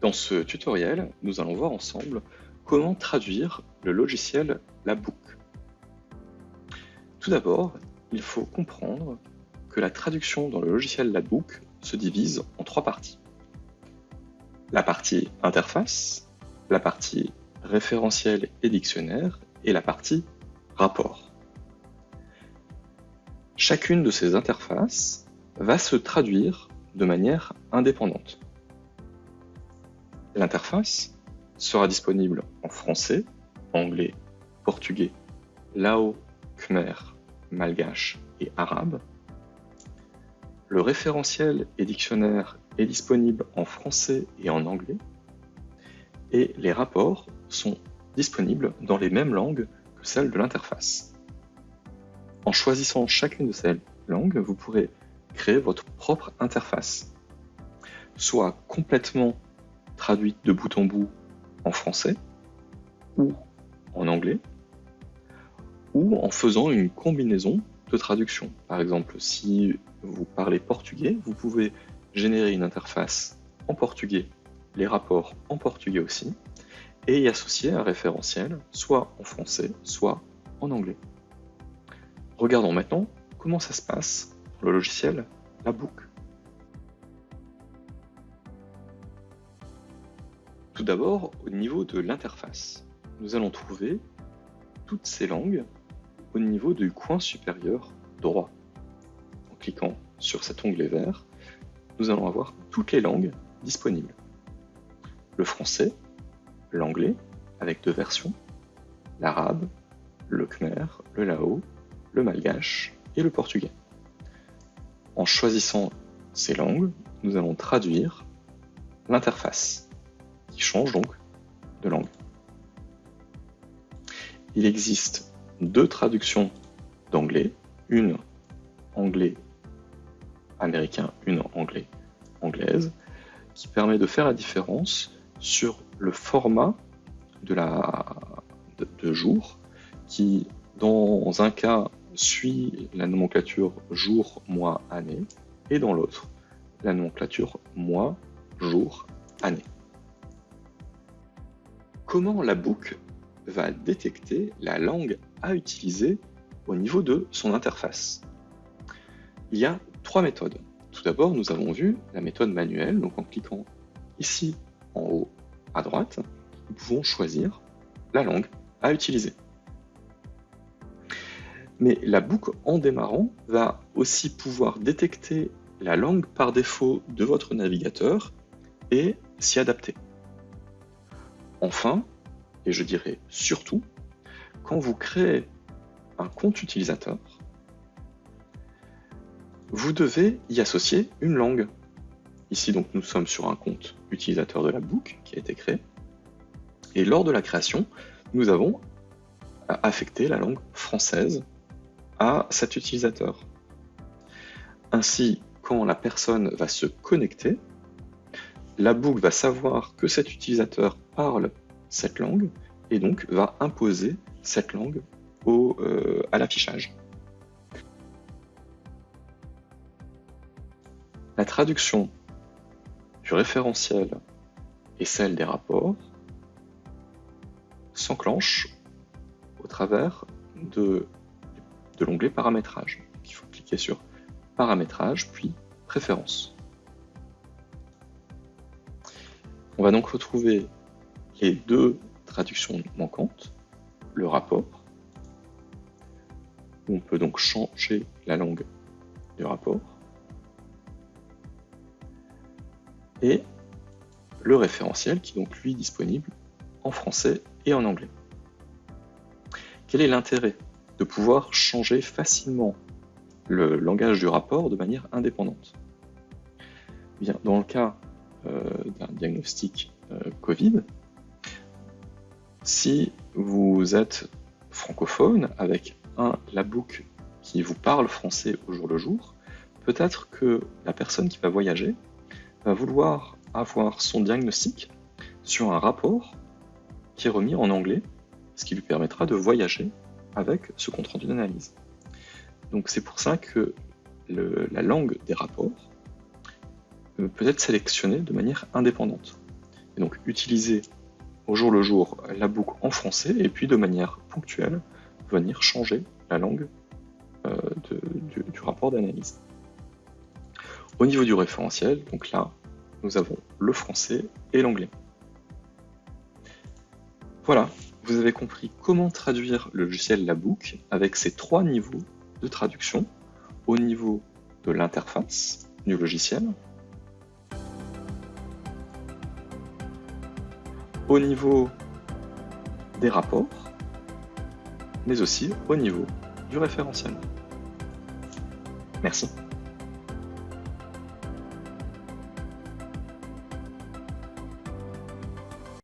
Dans ce tutoriel, nous allons voir ensemble comment traduire le logiciel Labook. Tout d'abord, il faut comprendre que la traduction dans le logiciel Labook se divise en trois parties. La partie interface, la partie référentiel et dictionnaire et la partie rapport. Chacune de ces interfaces va se traduire de manière indépendante. L'interface sera disponible en français, anglais, portugais, lao, khmer, malgache et arabe. Le référentiel et dictionnaire est disponible en français et en anglais. Et les rapports sont disponibles dans les mêmes langues que celles de l'interface. En choisissant chacune de ces langues, vous pourrez créer votre propre interface, soit complètement traduite de bout en bout en français ou en anglais, ou en faisant une combinaison de traduction. Par exemple, si vous parlez portugais, vous pouvez générer une interface en portugais, les rapports en portugais aussi, et y associer un référentiel, soit en français, soit en anglais. Regardons maintenant comment ça se passe pour le logiciel Labook. Tout d'abord, au niveau de l'interface, nous allons trouver toutes ces langues au niveau du coin supérieur droit. En cliquant sur cet onglet vert, nous allons avoir toutes les langues disponibles. Le français, l'anglais, avec deux versions, l'arabe, le khmer, le lao, le malgache et le portugais. En choisissant ces langues, nous allons traduire l'interface change donc de langue. Il existe deux traductions d'anglais, une anglais américain, une anglais anglaise, qui permet de faire la différence sur le format de, la, de jour, qui dans un cas suit la nomenclature jour, mois, année, et dans l'autre, la nomenclature mois, jour, année comment la boucle va détecter la langue à utiliser au niveau de son interface. Il y a trois méthodes. Tout d'abord, nous avons vu la méthode manuelle, donc en cliquant ici en haut à droite, nous pouvons choisir la langue à utiliser. Mais la boucle en démarrant va aussi pouvoir détecter la langue par défaut de votre navigateur et s'y adapter. Enfin, et je dirais surtout, quand vous créez un compte utilisateur, vous devez y associer une langue. Ici, donc, nous sommes sur un compte utilisateur de la book qui a été créé. Et lors de la création, nous avons affecté la langue française à cet utilisateur. Ainsi, quand la personne va se connecter, la boucle va savoir que cet utilisateur parle cette langue et donc va imposer cette langue euh, à l'affichage. La traduction du référentiel et celle des rapports s'enclenche au travers de, de l'onglet paramétrage. il faut cliquer sur paramétrage puis préférences. On va donc retrouver les deux traductions manquantes, le rapport, où on peut donc changer la langue du rapport, et le référentiel qui est donc lui disponible en français et en anglais. Quel est l'intérêt de pouvoir changer facilement le langage du rapport de manière indépendante? Bien, Dans le cas d'un diagnostic euh, Covid, si vous êtes francophone avec un labook qui vous parle français au jour le jour, peut-être que la personne qui va voyager va vouloir avoir son diagnostic sur un rapport qui est remis en anglais, ce qui lui permettra de voyager avec ce compte rendu d'analyse. Donc c'est pour ça que la langue des rapports peut être sélectionnée de manière indépendante. Et donc utiliser au jour le jour la boucle en français et puis de manière ponctuelle venir changer la langue euh, du, du rapport d'analyse. Au niveau du référentiel, donc là, nous avons le français et l'anglais. Voilà, vous avez compris comment traduire le logiciel Labook avec ces trois niveaux de traduction au niveau de l'interface du logiciel, au niveau des rapports, mais aussi au niveau du référentiel. Merci.